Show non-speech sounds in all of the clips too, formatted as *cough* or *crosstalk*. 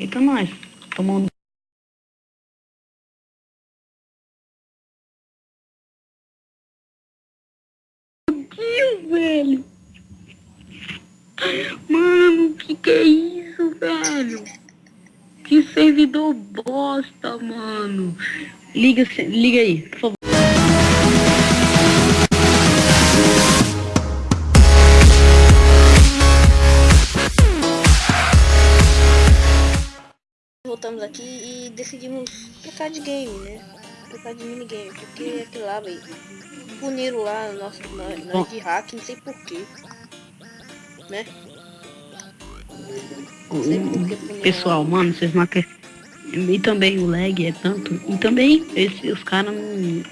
Eita, nós. Tomando. Deus, velho. Mano, que que é isso, velho? Que servidor bosta, mano. Liga, liga aí, por favor. Voltamos aqui e decidimos trocar de game, né? Trocar de minigame, porque aquele lá, velho, puniram lá nosso, nós, nós de hack, não sei porquê. Né? Não sei por que puniram Pessoal, mano, vocês não acreditam. E também o lag é tanto. E também esse, os caras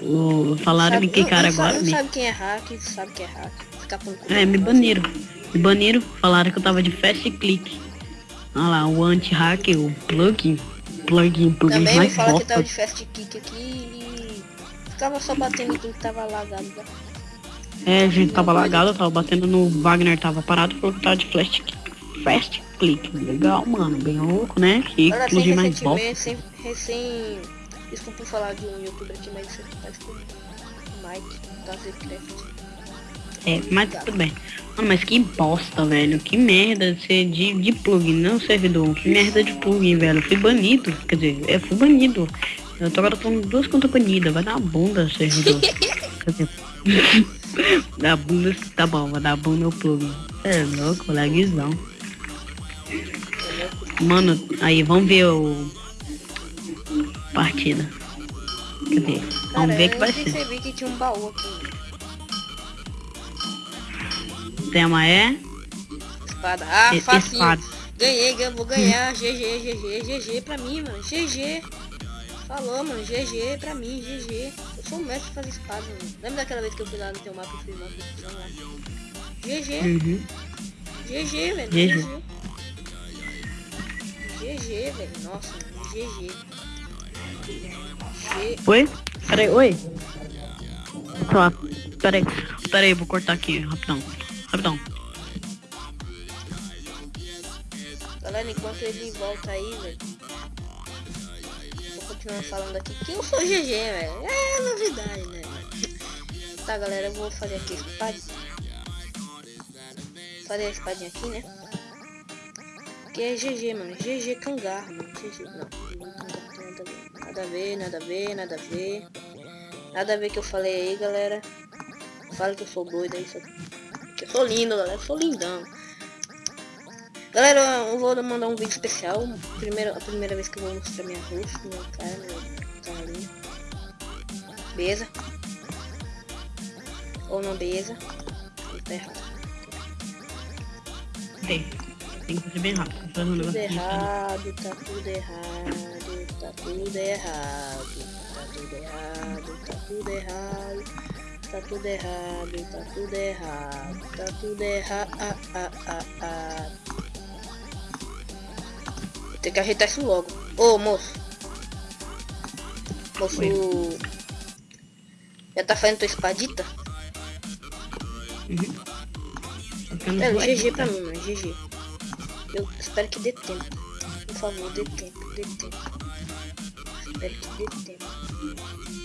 não falaram me cara não sabe- agora. Não sabe quem é hack, sabe que é hack. Ficar é, me baniram. Me baniram. Falaram que eu tava de fast click. Olha lá, o anti-hack, o plugin. Plugin, plugin Também mais fala que tava de fast kick aqui e ficava só batendo tudo que tava lagado. É, a gente tava lagado, tava batendo no Wagner, tava parado, falou que tava de flash, fast click. Legal, mano, bem louco, né? Que sem plugin mais bosta. recentemente, sem, recém... Desculpa falar de um youtuber aqui, mas isso aqui tá. Mike, da Zcraft. É, mas tudo bem. Mano, mas que bosta, velho. Que merda ser de, de plugin, não servidor. Que merda de plugin, velho. Eu fui banido. Quer dizer, eu fui banido. Eu tô agora com duas contas banidas. Vai dar uma bunda, servidor. *laughs* Quer dizer, *laughs* Dá bunda, tá bom, vai dar bunda o plugin. É louco, lagzão. Mano, aí, vamos ver o... Partida. Cadê? Vamos Cara, ver que eu vai ser. percebi que tinha um baú aqui. O tema é... Espada. Ah, E- facinho. espada. Ganhei, vou ganhar. *laughs* GG, GG, GG pra mim, mano. GG. Falou, mano. GG pra mim, GG. Eu sou o mestre de fazer espada, mano. Lembra daquela vez que eu fui lá no teu mapa e fiz uma construção lá? GG. Uhum. GG, velho. GG. GG. GG, velho. Nossa, mano. GG. G... Oi? Peraí, oi. Tá, peraí, peraí, vou cortar aqui, rapidão. Rapidão. Galera, enquanto ele volta aí, velho. Vou continuar falando aqui que eu sou GG, velho. É novidade, né? *laughs* Tá, galera, eu vou fazer aqui a espadinha. Fazer a espadinha aqui, né? Que é GG, mano. GG cangarro, mano. GG. Não, nada a ver. Nada a ver, nada a ver, nada a ver. Que eu falei aí, galera. Fala que eu sou doido aí, só eu sou lindo, galera. Eu sou lindão. Galera, eu vou mandar um vídeo especial. Primeira, a primeira vez que eu vou mostrar minha rosto, minha cara, meu carinho. Beleza? Ou não, beleza? Tá errado. Tem. Tem que fazer bem rápido. Um Tudo aqui, errado, tá tudo errado, tá tudo errado, tá tudo errado, tá tudo errado, tá tudo errado, tá tudo errado, tá tudo errado. Ah, ah, ah, ah. Tem que ajeitar isso logo. Ô moço. Moço. Oi. Já tá fazendo tua espadita? Não É, vou GG pra mim, mano, GG. Eu espero que dê tempo. Por favor, dê tempo, dê tempo. Espero que dê tempo.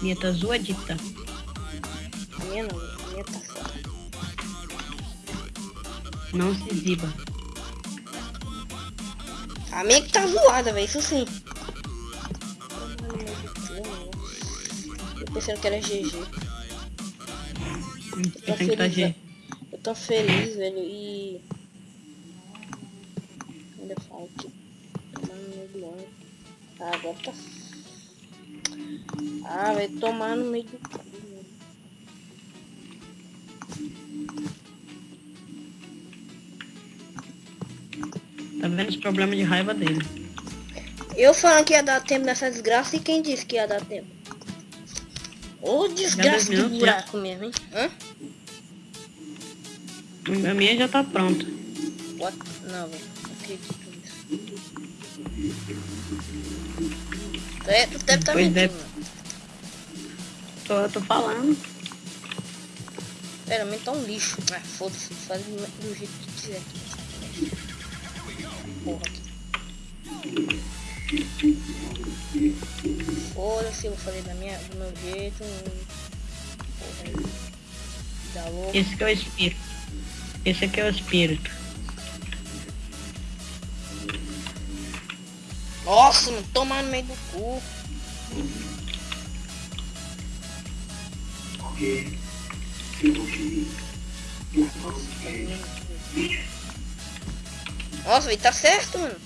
Minha tá zoadita. Minha não, minha tá fora. Não se exiba. A minha que tá zoada, velho, isso sim. Eu pensando que era GG. Tô Eu que tá feliz. Eu tô feliz, velho, e... Ainda falta. Tomar no meio do ano. Ah, agora tá... Ah, vai tomar no meio do... Tá vendo os problemas de raiva dele. Eu falando que ia dar tempo nessa desgraça e quem disse que ia dar tempo? Ô desgraça de buraco mesmo, hein? Hã? A minha já tá pronta. What? Não, velho. Acredito nisso. É, deve estar Pois mentindo. Tô, tô falando. Pera, mas tá um lixo. Ah, foda-se, faz do jeito que quiser. Porra. Foda-se, eu falei da minha, do meu jeito. Porra aí. Dá louco. Esse que é o espírito. Esse aqui é o espírito. Nossa, não toma no meio do cu. Nossa, velho, tá certo, mano.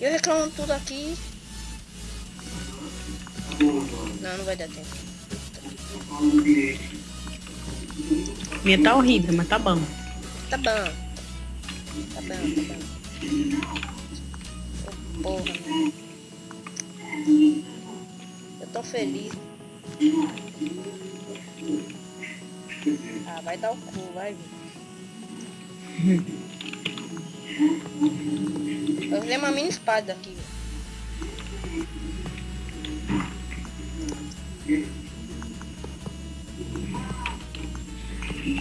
E eu reclamo tudo aqui. Não, não vai dar tempo. Minha tá horrível, mas tá bom. Tá bom. Tá bom, tá bom. Oh, porra, mano. Eu tô feliz. Ah, vai dar o cu, vai, vir. Eu usei uma mini espada aqui.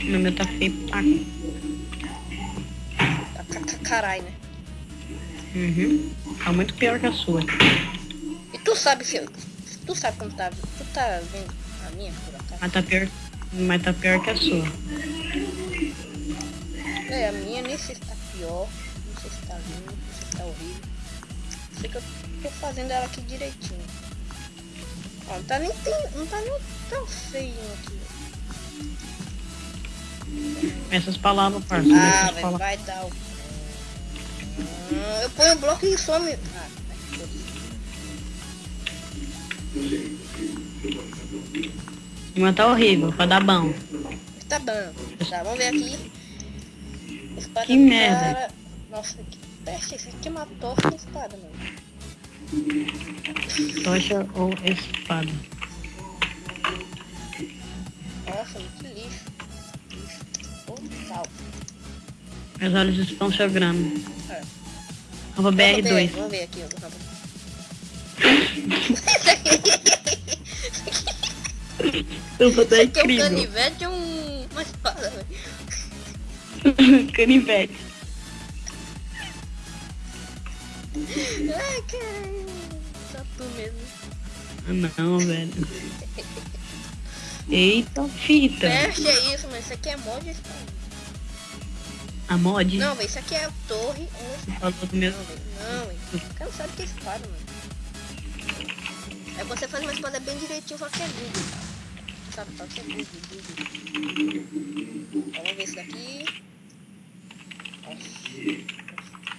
No meu tá feio pra Tá ca- ca- Caralho, né? Uhum. Tá muito pior que a sua. E tu sabe se eu... Tu sabe como tá... Tu tá vendo a minha por acaso? Mas tá pior, mas tá pior que a sua. É, a minha nem sei se tá pior. Não sei se tá lindo, não sei se tá horrível. Sei que eu tô fazendo ela aqui direitinho. Ó, não tá nem... Tem, não tá nem tão feio aqui. Essas palavras, parça. Ah, palavras. vai dar o... Hum, eu ponho o bloco e some... Ah, vai, foda-se. Mas tá horrível, vai dar bom. Tá bom. Tá, vamos ver aqui. Espada Que merda. cara. Nossa, que peste. Esse aqui é uma tocha de espada, mano. Tocha ou espada. Nossa, que lixo. Lixo. Total. Meus olhos estão sangrando. É. Vamos ver, BR2. Vamos ver aqui, ó. Vamos. *laughs* *laughs* *laughs* Eu vou dar Aqui é um incrível. canivete é um... uma espada, velho. *laughs* Canivete. Ai, caralho. Só tu mesmo. Ah, não, velho. Eita, fita. Peste é isso, mas isso aqui é mod. A mod. Não, velho, isso aqui é a torre ou Você falou do meu. Não, velho. O cara sabe que é espada, mano. Aí você faz uma espada bem direitinho, só que é. Sabe, que é Google, Google. Vamos ver esse daqui.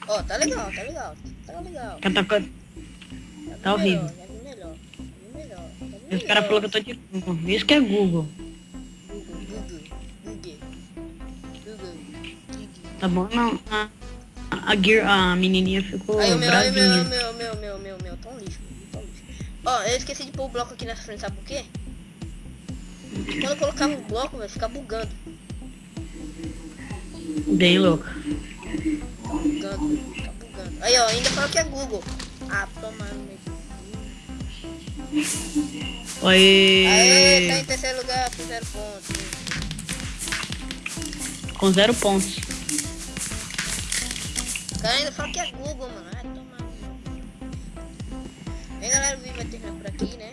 Ó, tá legal, tá legal. Tá legal. Tá, tá, vi Tá horrível. melhor, Já vi melhor. Já vi melhor. Já vi Os caras falaram que eu tô de Google. Isso que é Google. Google, Google, Google. Google. Tá bom? Não. A, a, Gear, a menininha ficou Aí o meu, aí o meu, meu, meu, meu, meu, meu, tão lixo, tão lixo. Ó, eu esqueci de pôr o bloco aqui nessa frente, sabe por quê? Quando eu colocava o bloco, vai ficar bugando. Bem louca. Fica bugando, fica bugando. Aí, ó, ainda falou que é Google. Ah, toma no. Oi. Aê, tá em terceiro lugar, com zero pontos. Com zero pontos. O cara ainda fala que é Google, mano. Ah, toma. Bem, galera, o vídeo vai terminar por aqui, né?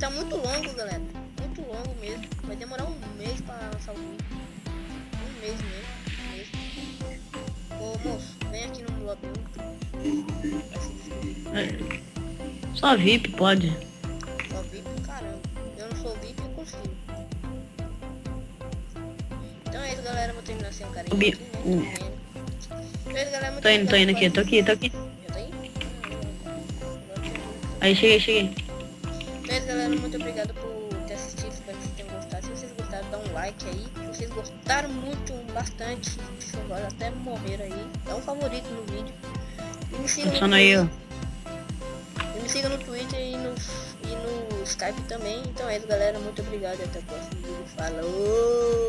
Tá muito longo, galera. Muito longo mesmo. Vai demorar um mês pra lançar o vídeo. Um mês mesmo. Um mês. Ô, moço, vem aqui no lobby. É. Só VIP pode. Só VIP, caramba. Eu não sou VIP, eu consigo. Então é isso, galera. Vou terminar sem o carinho Bi- aqui, né? Então é isso, galera. Muito Tô indo, tô indo aqui, tô aqui, tô aqui. Aí cheguei, cheguei. É galera. Muito obrigado por ter assistido. Espero que vocês tenham gostado. Se vocês gostaram, dá um like aí. Se vocês gostaram muito, bastante, agora até morrer aí, dá um favorito no vídeo. E me siga no. E me siga no Twitter e no, e no Skype também. Então é isso, galera. Muito obrigado e até o próximo vídeo. Falou!